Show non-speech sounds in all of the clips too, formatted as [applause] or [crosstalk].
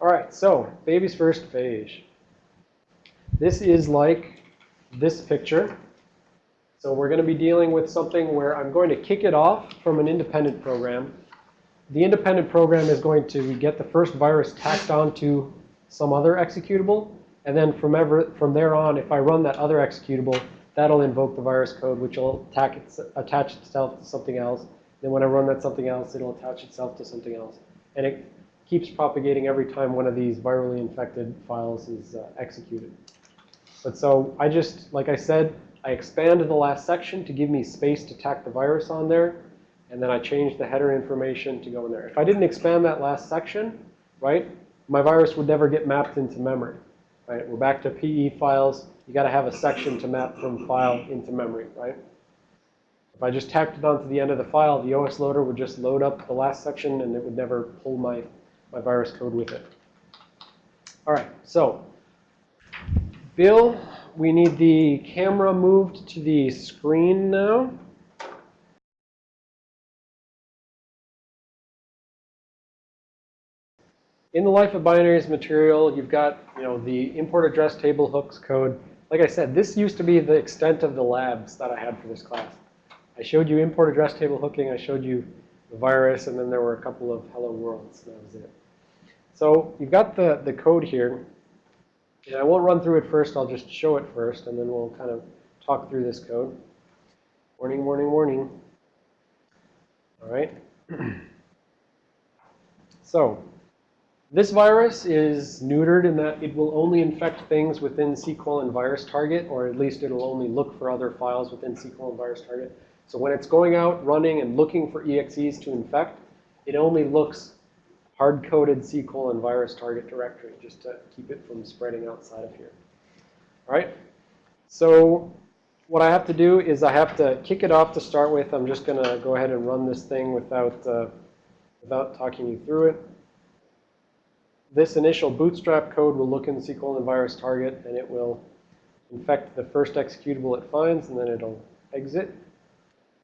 All right, so baby's first phage. This is like this picture. So we're going to be dealing with something where I'm going to kick it off from an independent program. The independent program is going to get the first virus tacked onto some other executable. And then from, ever, from there on, if I run that other executable, that'll invoke the virus code, which will its, attach itself to something else. Then when I run that something else, it'll attach itself to something else. And it keeps propagating every time one of these virally infected files is uh, executed. But so I just, like I said, I expanded the last section to give me space to tack the virus on there. And then I changed the header information to go in there. If I didn't expand that last section, right, my virus would never get mapped into memory. Right? We're back to PE files. You got to have a section to map from file into memory, right? If I just tacked it onto the end of the file, the OS loader would just load up the last section and it would never pull my, my virus code with it. All right, so Bill, we need the camera moved to the screen now. In the Life of Binaries material, you've got you know, the import address table hooks code. Like I said, this used to be the extent of the labs that I had for this class. I showed you import address table hooking. I showed you the virus, and then there were a couple of hello worlds. That was it. So you've got the, the code here. And I won't run through it first. I'll just show it first, and then we'll kind of talk through this code. Warning, warning, warning. All right. [clears throat] so this virus is neutered in that it will only infect things within C and virus target, or at least it'll only look for other files within C and virus target. So when it's going out, running, and looking for EXEs to infect, it only looks hard-coded C colon virus target directory just to keep it from spreading outside of here. All right. So what I have to do is I have to kick it off to start with. I'm just going to go ahead and run this thing without, uh, without talking you through it. This initial bootstrap code will look in C colon virus target, and it will infect the first executable it finds, and then it'll exit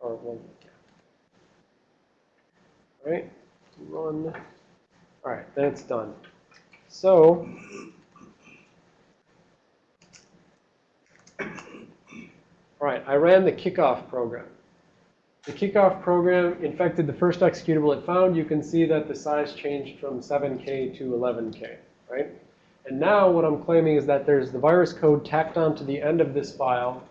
or one. All right, run. All right, then it's done. So, all right, I ran the kickoff program. The kickoff program infected the first executable it found. You can see that the size changed from 7K to 11K, right? And now what I'm claiming is that there's the virus code tacked onto the end of this file,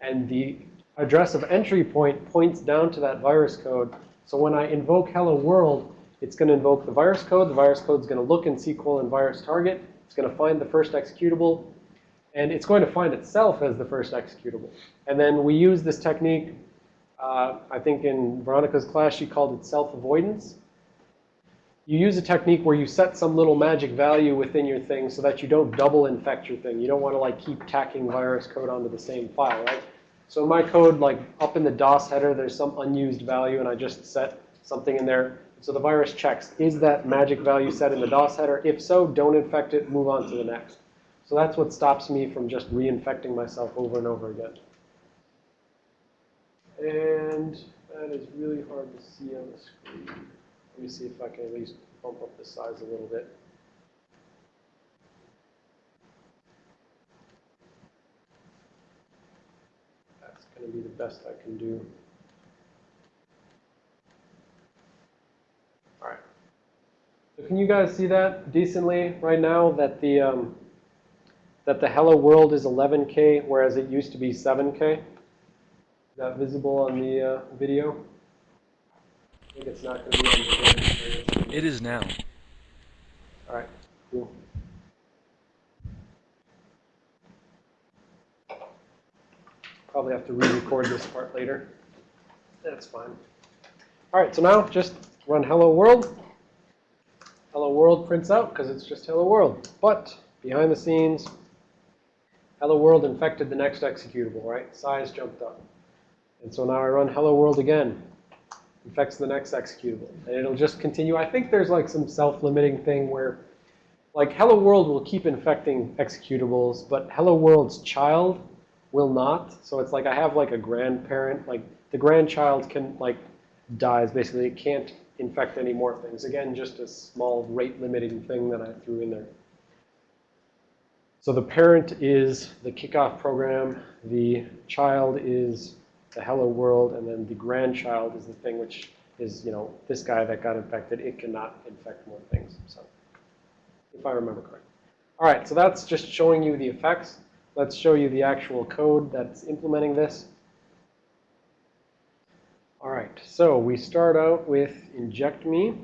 and the address of entry point points down to that virus code. So when I invoke hello world, it's going to invoke the virus code. The virus code is going to look in SQL and virus target. It's going to find the first executable. And it's going to find itself as the first executable. And then we use this technique, uh, I think in Veronica's class, she called it self-avoidance. You use a technique where you set some little magic value within your thing so that you don't double infect your thing. You don't want to like keep tacking virus code onto the same file, right? So my code, like up in the DOS header, there's some unused value, and I just set something in there. So the virus checks, is that magic value set in the DOS header? If so, don't infect it, move on to the next. So that's what stops me from just reinfecting myself over and over again. And that is really hard to see on the screen. Let me see if I can at least bump up the size a little bit. That's going to be the best I can do. All right. So can you guys see that decently right now that the um, that the hello world is 11K, whereas it used to be 7K? Is that visible on the uh, video? I think it's not going to be on the video. It is now. All right, cool. Probably have to re-record this part later. That's fine. All right, so now just run hello world. Hello world prints out because it's just hello world. But behind the scenes, hello world infected the next executable, right? Size jumped up. And so now I run hello world again. Infects the next executable. And it'll just continue. I think there's like some self-limiting thing where like hello world will keep infecting executables, but hello world's child will not. So it's like I have like a grandparent, like the grandchild can like dies. Basically, it can't infect any more things. Again, just a small rate limiting thing that I threw in there. So the parent is the kickoff program, the child is the hello world, and then the grandchild is the thing which is, you know, this guy that got infected, it cannot infect more things. So, if I remember correctly. All right, so that's just showing you the effects. Let's show you the actual code that's implementing this. All right, so we start out with inject me,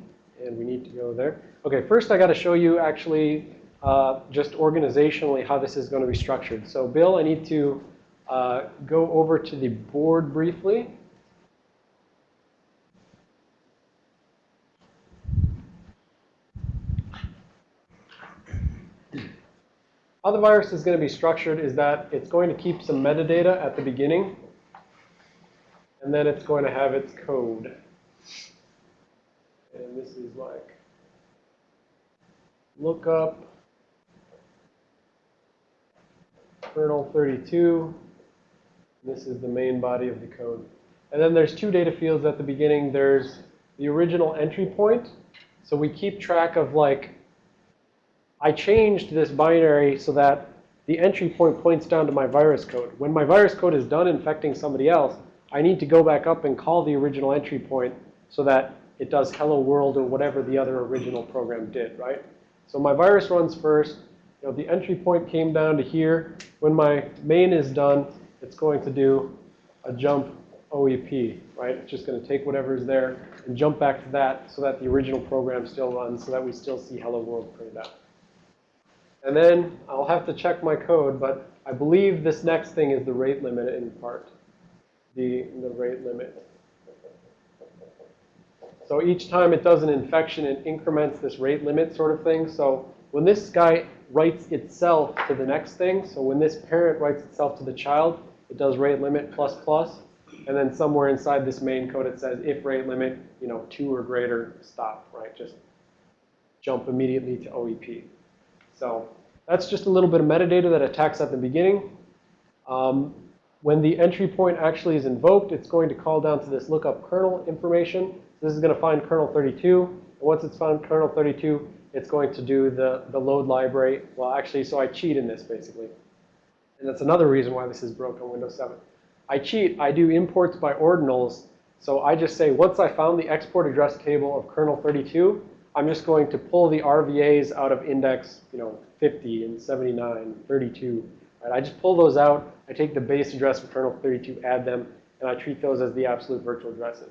and we need to go there. Okay, first I got to show you actually uh, just organizationally how this is going to be structured. So Bill, I need to uh, go over to the board briefly. How the virus is going to be structured is that it's going to keep some metadata at the beginning, and then it's going to have its code. And this is like lookup kernel 32. This is the main body of the code. And then there's two data fields at the beginning. There's the original entry point. So we keep track of like, I changed this binary so that the entry point points down to my virus code. When my virus code is done infecting somebody else, I need to go back up and call the original entry point so that it does hello world or whatever the other original program did, right? So my virus runs first. You know, the entry point came down to here. When my main is done, it's going to do a jump OEP, right? It's just going to take whatever's there and jump back to that so that the original program still runs so that we still see hello world printed out. And then I'll have to check my code, but I believe this next thing is the rate limit in part. The, the rate limit. So each time it does an infection, it increments this rate limit sort of thing. So when this guy writes itself to the next thing, so when this parent writes itself to the child, it does rate limit plus plus. And then somewhere inside this main code, it says if rate limit, you know, two or greater, stop, right? Just jump immediately to OEP. So that's just a little bit of metadata that attacks at the beginning. Um, when the entry point actually is invoked, it's going to call down to this lookup kernel information. So this is going to find kernel 32. And once it's found kernel 32, it's going to do the, the load library. Well, actually, so I cheat in this, basically. And that's another reason why this is broken on Windows 7. I cheat. I do imports by ordinals. So I just say, once I found the export address table of kernel 32, I'm just going to pull the RVAs out of index, you know, 50 and 79, 32. Right? I just pull those out. I take the base address of kernel 32, add them, and I treat those as the absolute virtual addresses.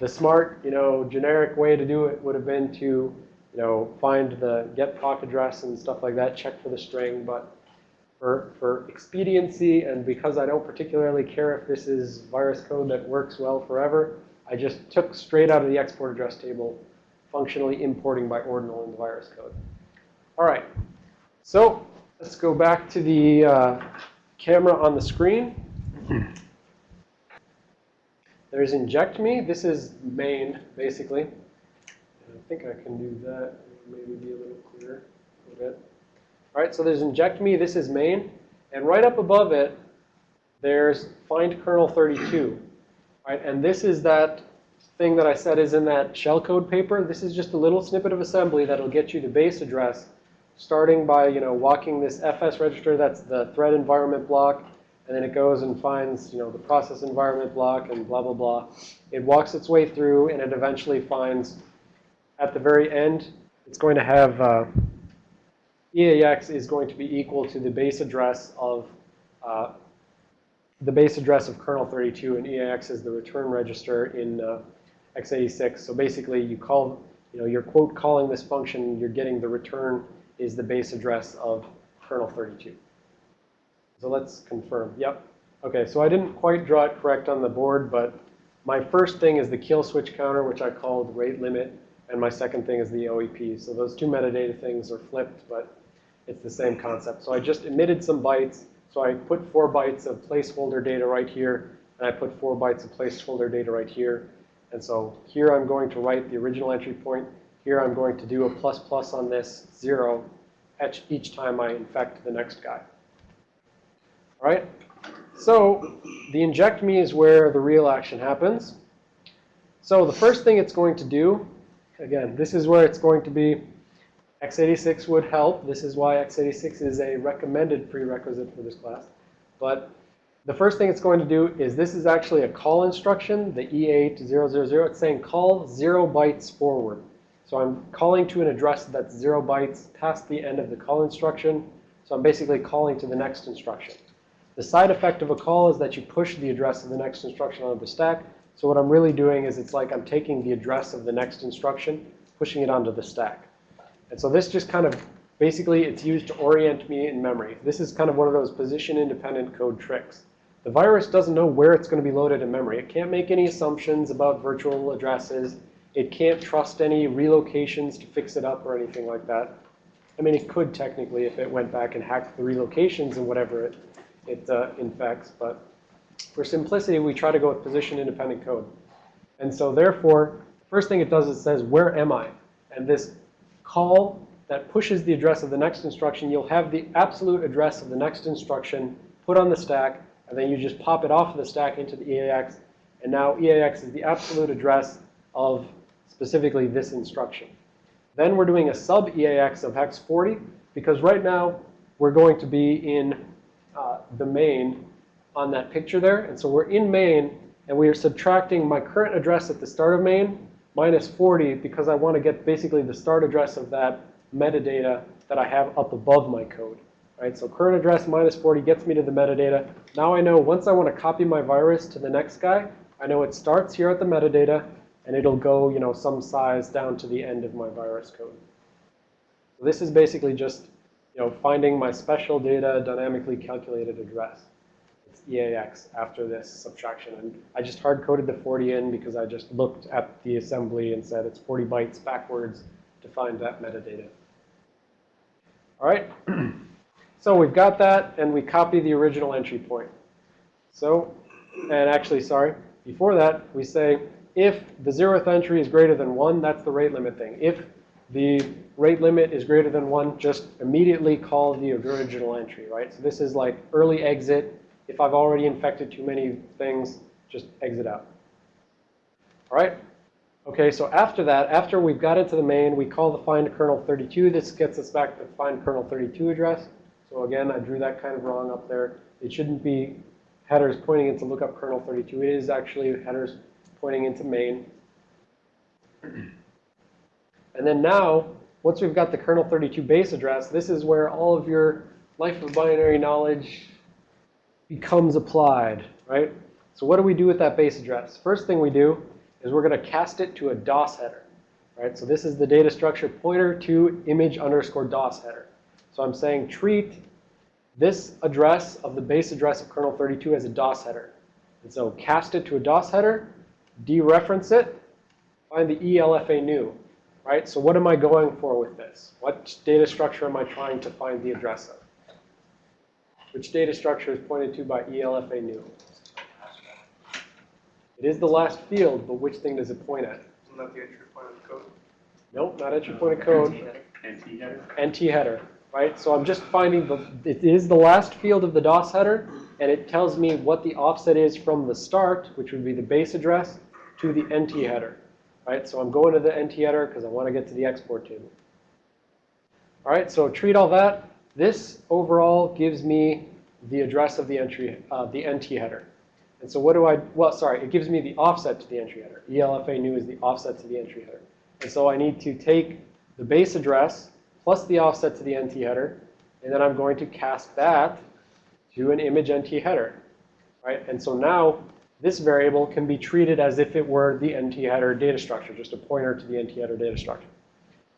The smart, you know, generic way to do it would have been to, you know, find the get proc address and stuff like that, check for the string. But for, for expediency and because I don't particularly care if this is virus code that works well forever, I just took straight out of the export address table, functionally importing by ordinal in the virus code. All right. So let's go back to the uh, camera on the screen. There's inject me. This is main, basically. And I think I can do that. Maybe be a little clearer a little bit. All right, so there's inject me. This is main. And right up above it, there's find kernel 32. Right, and this is that thing that I said is in that shellcode paper. This is just a little snippet of assembly that'll get you the base address, starting by you know walking this FS register. That's the thread environment block. And then it goes and finds, you know, the process environment block and blah, blah, blah. It walks its way through, and it eventually finds, at the very end, it's going to have uh, EAX is going to be equal to the base address of uh, the base address of kernel 32, and EAX is the return register in uh, x86. So basically, you call, you know, you're quote calling this function, you're getting the return is the base address of kernel 32. So let's confirm. Yep. Okay, so I didn't quite draw it correct on the board, but my first thing is the kill switch counter, which I called rate limit, and my second thing is the OEP. So those two metadata things are flipped, but it's the same concept. So I just emitted some bytes. So I put four bytes of placeholder data right here, and I put four bytes of placeholder data right here. And so here I'm going to write the original entry point. Here I'm going to do a plus plus on this zero each time I infect the next guy. All right? So the inject me is where the real action happens. So the first thing it's going to do, again, this is where it's going to be x86 would help. This is why x86 is a recommended prerequisite for this class. But the first thing it's going to do is this is actually a call instruction, the E8000. It's saying call 0 bytes forward. So I'm calling to an address that's 0 bytes past the end of the call instruction. So I'm basically calling to the next instruction. The side effect of a call is that you push the address of the next instruction onto the stack. So what I'm really doing is it's like I'm taking the address of the next instruction, pushing it onto the stack. And so this just kind of, basically it's used to orient me in memory. This is kind of one of those position-independent code tricks. The virus doesn't know where it's going to be loaded in memory. It can't make any assumptions about virtual addresses. It can't trust any relocations to fix it up or anything like that. I mean, it could technically if it went back and hacked the relocations and whatever it, it uh, infects. But for simplicity, we try to go with position-independent code. And so therefore, first thing it does is it says, where am I? And this call that pushes the address of the next instruction, you'll have the absolute address of the next instruction put on the stack, and then you just pop it off of the stack into the EAX. And now EAX is the absolute address of specifically this instruction. Then we're doing a sub EAX of hex 40, because right now we're going to be in uh, the main on that picture there. And so we're in main, and we are subtracting my current address at the start of main minus 40 because I want to get basically the start address of that metadata that I have up above my code. Right? So current address minus 40 gets me to the metadata. Now I know once I want to copy my virus to the next guy, I know it starts here at the metadata, and it'll go, you know, some size down to the end of my virus code. So this is basically just, you know, finding my special data dynamically calculated address. It's EAX after this subtraction. And I just hard-coded the 40 in because I just looked at the assembly and said it's 40 bytes backwards to find that metadata. All right. [clears throat] so we've got that, and we copy the original entry point. So, and actually, sorry, before that, we say if the zeroth entry is greater than 1, that's the rate limit thing. If the rate limit is greater than 1, just immediately call the original entry, right? So this is like early exit. If I've already infected too many things, just exit out. All right? Okay, so after that, after we've got into the main, we call the find kernel 32. This gets us back to the find kernel 32 address. So again, I drew that kind of wrong up there. It shouldn't be headers pointing it into lookup kernel 32. It is actually headers pointing into main. And then now, once we've got the kernel 32 base address, this is where all of your life of binary knowledge becomes applied, right? So what do we do with that base address? First thing we do is we're going to cast it to a DOS header, right? So this is the data structure pointer to image underscore DOS header. So I'm saying treat this address of the base address of kernel 32 as a DOS header. And so cast it to a DOS header, dereference it, find the ELFA new, right? So what am I going for with this? What data structure am I trying to find the address of? Which data structure is pointed to by ELFA new? It is the last field, but which thing does it point at? Isn't that the entry point of the code? Nope, not entry point of code. NT header? NT header, right? So I'm just finding the, it is the last field of the DOS header, and it tells me what the offset is from the start, which would be the base address, to the NT header, right? So I'm going to the NT header because I want to get to the export table. All right, so treat all that. This overall gives me the address of the entry, uh, the NT header. And so what do I, well, sorry, it gives me the offset to the entry header. ELFA new is the offset to the entry header. And so I need to take the base address plus the offset to the NT header, and then I'm going to cast that to an image NT header, right? And so now this variable can be treated as if it were the NT header data structure, just a pointer to the NT header data structure.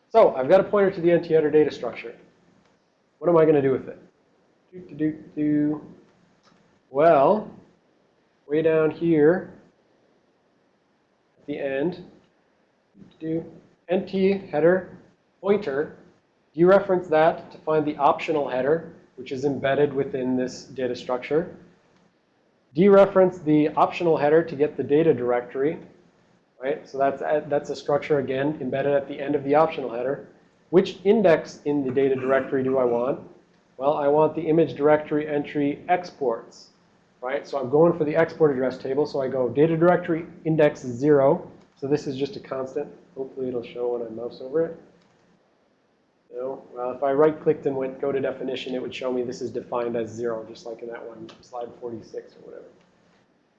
So I've got a pointer to the NT header data structure. What am I going to do with it? Do, do, do. Well, way down here at the end, do NT header pointer, dereference that to find the optional header, which is embedded within this data structure. Dereference the optional header to get the data directory, right? So that's, that's a structure, again, embedded at the end of the optional header. Which index in the data directory do I want? Well, I want the image directory entry exports, right? So I'm going for the export address table. So I go data directory index 0 So this is just a constant. Hopefully it'll show when I mouse over it. No? Well, uh, if I right-clicked and went go to definition, it would show me this is defined as zero, just like in that one, slide 46 or whatever.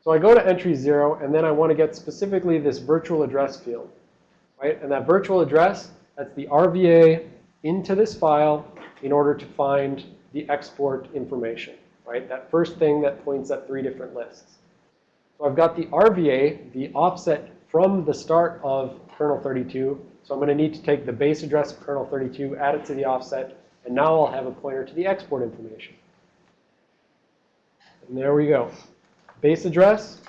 So I go to entry zero, and then I want to get specifically this virtual address field, right? And that virtual address, that's the RVA into this file in order to find the export information, right? That first thing that points at three different lists. So I've got the RVA, the offset from the start of kernel 32. So I'm going to need to take the base address of kernel 32, add it to the offset, and now I'll have a pointer to the export information. And there we go. Base address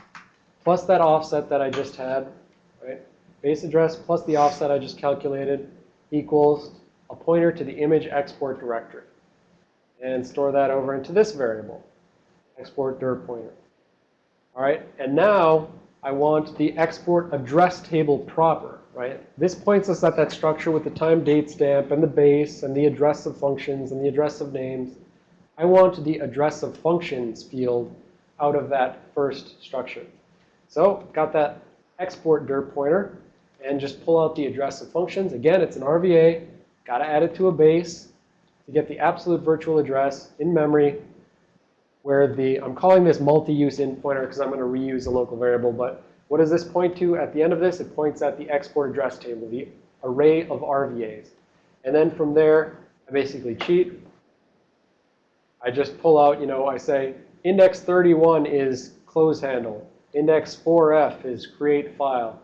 plus that offset that I just had, right? Base address plus the offset I just calculated equals a pointer to the image export directory. And store that over into this variable, export dir pointer. All right, and now I want the export address table proper, right? This points us at that structure with the time date stamp and the base and the address of functions and the address of names. I want the address of functions field out of that first structure. So got that export dir pointer and just pull out the address of functions. Again, it's an RVA. Got to add it to a base to get the absolute virtual address in memory where the, I'm calling this multi-use in pointer because I'm going to reuse a local variable. But what does this point to at the end of this? It points at the export address table, the array of RVAs. And then from there, I basically cheat. I just pull out, you know, I say index 31 is close handle. Index 4f is create file.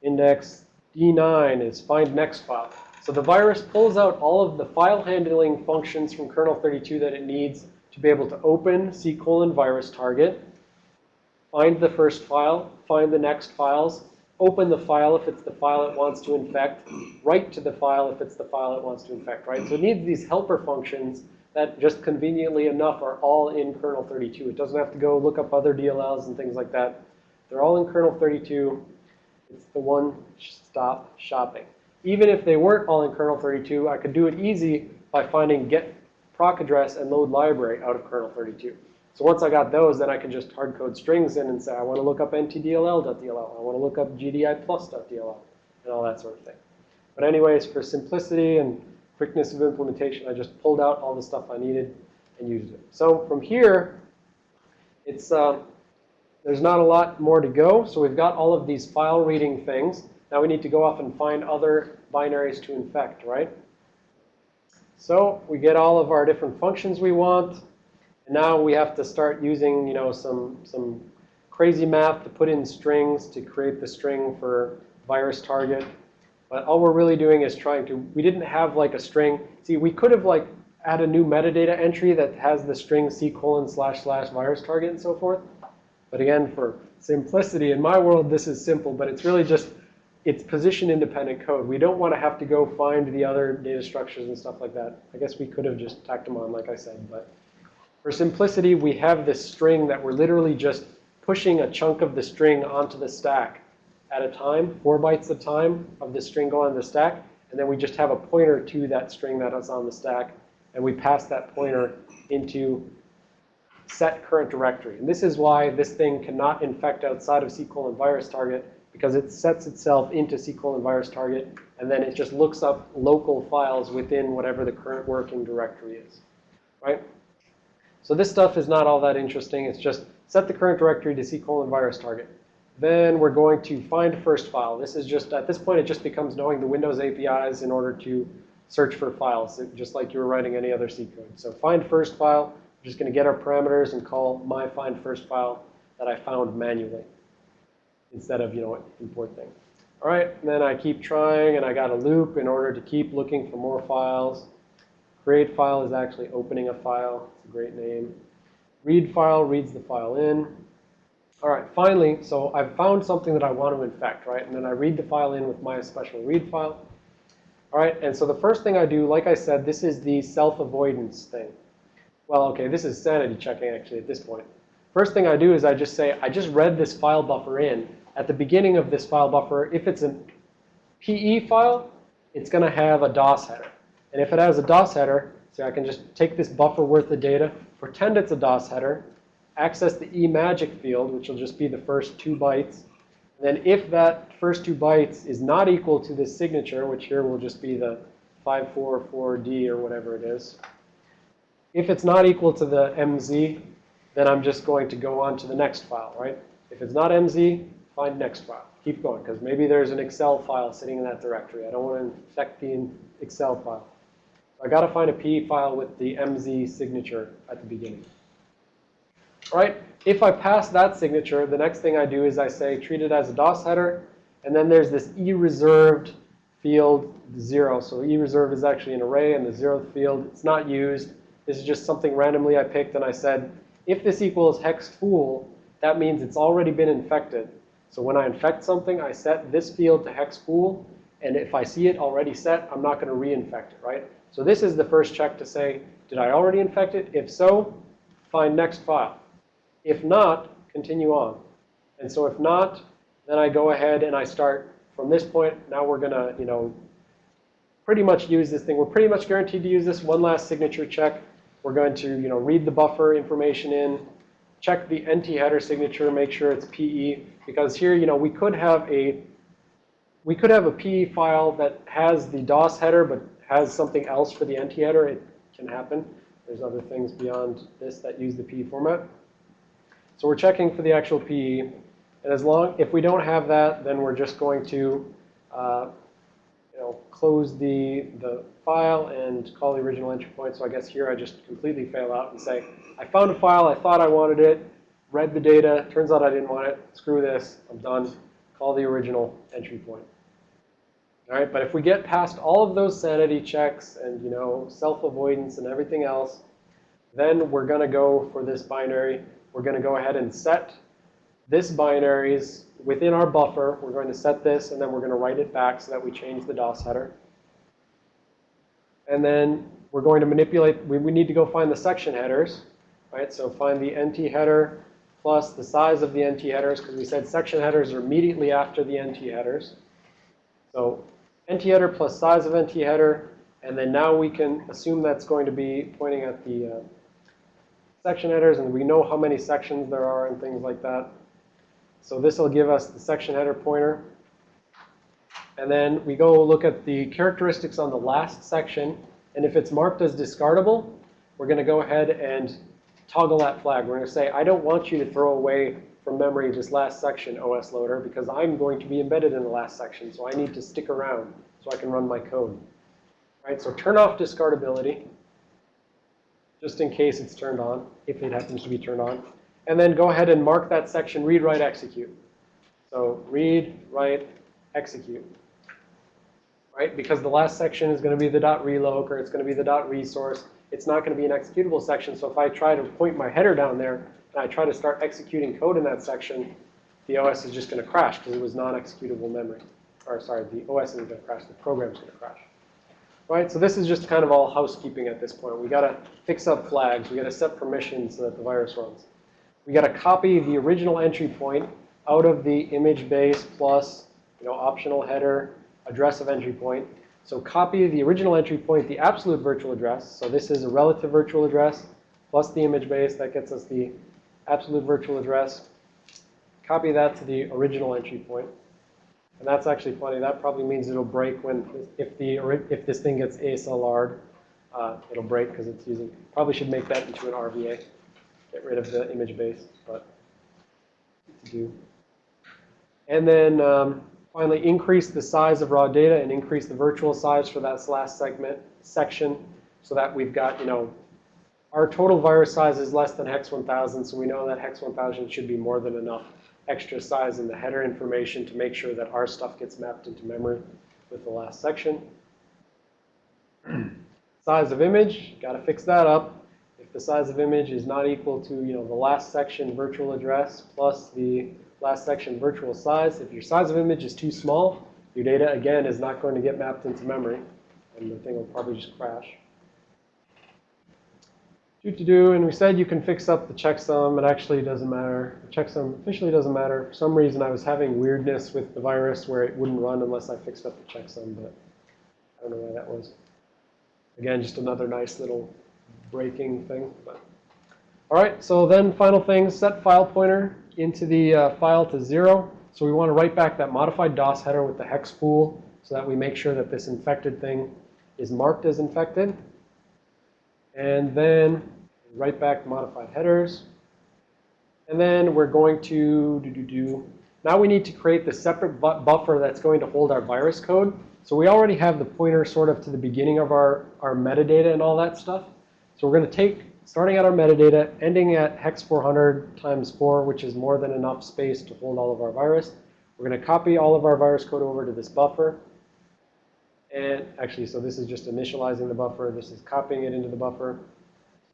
Index D9 is find next file. So the virus pulls out all of the file handling functions from kernel 32 that it needs to be able to open C colon virus target, find the first file, find the next files, open the file if it's the file it wants to infect, write to the file if it's the file it wants to infect, right? So it needs these helper functions that just conveniently enough are all in kernel 32. It doesn't have to go look up other DLLs and things like that. They're all in kernel 32. It's the one-stop shopping. Even if they weren't all in kernel 32, I could do it easy by finding get proc address and load library out of kernel 32. So once I got those, then I can just hard code strings in and say, I want to look up ntdll.dll. I want to look up gdiplus.dll and all that sort of thing. But anyways, for simplicity and quickness of implementation, I just pulled out all the stuff I needed and used it. So from here, it's uh, there's not a lot more to go. So we've got all of these file reading things. Now we need to go off and find other binaries to infect, right? So we get all of our different functions we want. And now we have to start using, you know, some, some crazy math to put in strings to create the string for virus target. But all we're really doing is trying to, we didn't have like a string. See, we could have like add a new metadata entry that has the string C colon slash slash virus target and so forth. But again, for simplicity, in my world, this is simple, but it's really just, it's position independent code. We don't want to have to go find the other data structures and stuff like that. I guess we could have just tacked them on, like I said. But for simplicity, we have this string that we're literally just pushing a chunk of the string onto the stack at a time, four bytes at a time of the string going on the stack. And then we just have a pointer to that string that is on the stack. And we pass that pointer into set current directory. And this is why this thing cannot infect outside of C colon virus target because it sets itself into C colon virus target and then it just looks up local files within whatever the current working directory is, right? So this stuff is not all that interesting. It's just set the current directory to C colon virus target. Then we're going to find first file. This is just, at this point, it just becomes knowing the Windows APIs in order to search for files, just like you were writing any other C code. So find first file. We're just going to get our parameters and call my find first file that I found manually instead of, you know, import thing. All right, and then I keep trying, and I got a loop in order to keep looking for more files. Create file is actually opening a file. It's a great name. Read file reads the file in. All right, finally, so I've found something that I want to infect, right? And then I read the file in with my special read file. All right, and so the first thing I do, like I said, this is the self-avoidance thing. Well, okay, this is sanity checking actually at this point. First thing I do is I just say, I just read this file buffer in. At the beginning of this file buffer, if it's a PE file, it's going to have a DOS header. And if it has a DOS header, so I can just take this buffer worth of data, pretend it's a DOS header, access the eMagic field, which will just be the first two bytes, Then if that first two bytes is not equal to this signature, which here will just be the 544D or whatever it is, if it's not equal to the MZ, then I'm just going to go on to the next file, right? If it's not MZ, find next file. Keep going, because maybe there's an Excel file sitting in that directory. I don't want to infect the Excel file. I got to find a PE file with the MZ signature at the beginning. Right, if I pass that signature, the next thing I do is I say treat it as a DOS header, and then there's this e-reserved field zero. So e-reserve is actually an array, and the zeroth field, it's not used. This is just something randomly I picked, and I said, if this equals hex full, that means it's already been infected. So when I infect something, I set this field to hex full, and if I see it already set, I'm not going to reinfect it, right? So this is the first check to say, did I already infect it? If so, find next file. If not, continue on. And so if not, then I go ahead and I start from this point. Now we're going to, you know, pretty much use this thing. We're pretty much guaranteed to use this one last signature check. We're going to, you know, read the buffer information in, check the NT header signature, make sure it's PE. Because here, you know, we could have a we could have a PE file that has the DOS header but has something else for the NT header. It can happen. There's other things beyond this that use the PE format. So we're checking for the actual PE. And as long, if we don't have that, then we're just going to, uh, you know, close the, the file and call the original entry point. So I guess here I just completely fail out and say, I found a file, I thought I wanted it, read the data, turns out I didn't want it, screw this, I'm done, call the original entry point. All right, but if we get past all of those sanity checks and, you know, self-avoidance and everything else, then we're going to go for this binary. We're going to go ahead and set this binaries within our buffer. We're going to set this, and then we're going to write it back so that we change the DOS header. And then we're going to manipulate. We, we need to go find the section headers, right? So find the NT header plus the size of the NT headers, because we said section headers are immediately after the NT headers. So NT header plus size of NT header, and then now we can assume that's going to be pointing at the uh, section headers, and we know how many sections there are and things like that. So this will give us the section header pointer. And then we go look at the characteristics on the last section, and if it's marked as discardable, we're going to go ahead and toggle that flag. We're going to say, I don't want you to throw away from memory this last section, OS loader, because I'm going to be embedded in the last section, so I need to stick around so I can run my code. Right, so turn off discardability, just in case it's turned on, if it happens to be turned on. And then go ahead and mark that section read, write, execute. So read, write, execute. Right, because the last section is going to be the dot .reloc or it's going to be the dot .resource. It's not going to be an executable section, so if I try to point my header down there, and I try to start executing code in that section, the OS is just going to crash because it was non-executable memory. Or sorry, the OS isn't going to crash, the program's going to crash. Right, so this is just kind of all housekeeping at this point. We got to fix up flags. We got to set permissions so that the virus runs. We got to copy the original entry point out of the image base plus, you know, optional header address of entry point. So copy the original entry point, the absolute virtual address. So this is a relative virtual address plus the image base. That gets us the absolute virtual address. Copy that to the original entry point. And that's actually funny. That probably means it'll break when, if the if this thing gets ASLR'd, uh, it'll break because it's using, probably should make that into an RVA. Get rid of the image base, but to do. And then um, finally increase the size of raw data and increase the virtual size for that last segment section so that we've got, you know, our total virus size is less than hex 1000, so we know that hex 1000 should be more than enough extra size in the header information to make sure that our stuff gets mapped into memory with the last section. [clears throat] size of image, got to fix that up. If the size of image is not equal to, you know, the last section virtual address plus the last section virtual size, if your size of image is too small, your data, again, is not going to get mapped into memory, and the thing will probably just crash to do, and we said you can fix up the checksum. It actually doesn't matter. The checksum officially doesn't matter. For some reason, I was having weirdness with the virus where it wouldn't run unless I fixed up the checksum, but I don't know why that was. Again, just another nice little breaking thing. But. All right, so then final thing, set file pointer into the uh, file to zero. So we want to write back that modified DOS header with the hex pool so that we make sure that this infected thing is marked as infected. And then write back modified headers. And then we're going to do, do, do. Now we need to create the separate bu buffer that's going to hold our virus code. So we already have the pointer sort of to the beginning of our, our metadata and all that stuff. So we're going to take, starting at our metadata, ending at hex 400 times 4, which is more than enough space to hold all of our virus. We're going to copy all of our virus code over to this buffer. And actually, so this is just initializing the buffer. This is copying it into the buffer.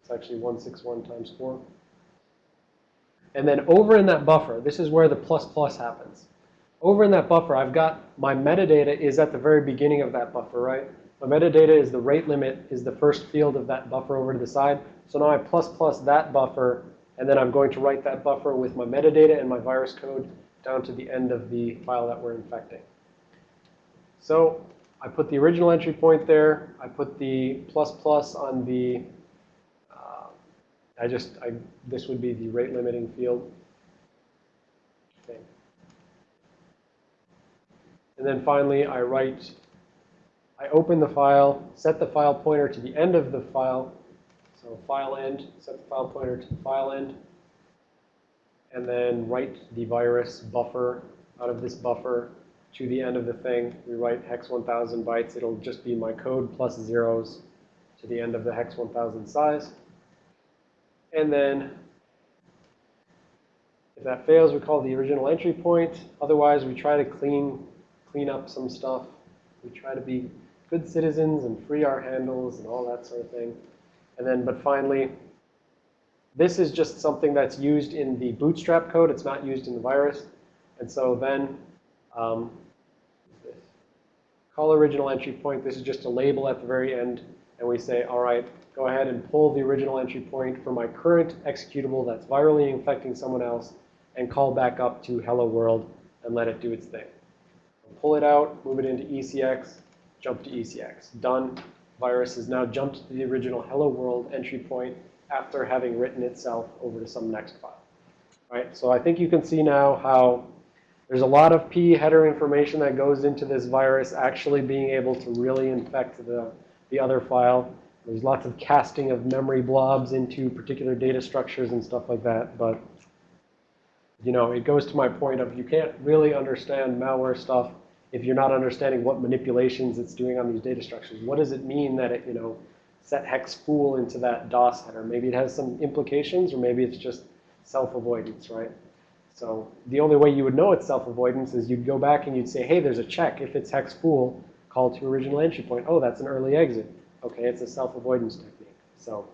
It's actually 161 times 4. And then over in that buffer, this is where the plus plus happens. Over in that buffer, I've got my metadata is at the very beginning of that buffer, right? My metadata is the rate limit is the first field of that buffer over to the side. So now I plus plus that buffer, and then I'm going to write that buffer with my metadata and my virus code down to the end of the file that we're infecting. So I put the original entry point there. I put the plus plus on the, I just, I, this would be the rate limiting field. And then finally, I write, I open the file, set the file pointer to the end of the file. So file end, set the file pointer to the file end. And then write the virus buffer out of this buffer to the end of the thing. We write hex 1000 bytes. It'll just be my code plus zeros to the end of the hex 1000 size. And then if that fails, we call the original entry point. Otherwise, we try to clean, clean up some stuff. We try to be good citizens and free our handles and all that sort of thing. And then, but finally, this is just something that's used in the bootstrap code. It's not used in the virus. And so then, um, call original entry point. This is just a label at the very end. And we say, all right, go ahead and pull the original entry point for my current executable that's virally infecting someone else and call back up to hello world and let it do its thing. Pull it out, move it into ECX, jump to ECX. Done. Virus has now jumped to the original hello world entry point after having written itself over to some next file. Right? So I think you can see now how there's a lot of P header information that goes into this virus actually being able to really infect the, the other file. There's lots of casting of memory blobs into particular data structures and stuff like that. But, you know, it goes to my point of you can't really understand malware stuff if you're not understanding what manipulations it's doing on these data structures. What does it mean that it, you know, set hex fool into that DOS header? Maybe it has some implications, or maybe it's just self-avoidance, right? So the only way you would know it's self-avoidance is you'd go back and you'd say, hey, there's a check. If it's hex fool, call to original entry point. Oh, that's an early exit. Okay, it's a self-avoidance technique. So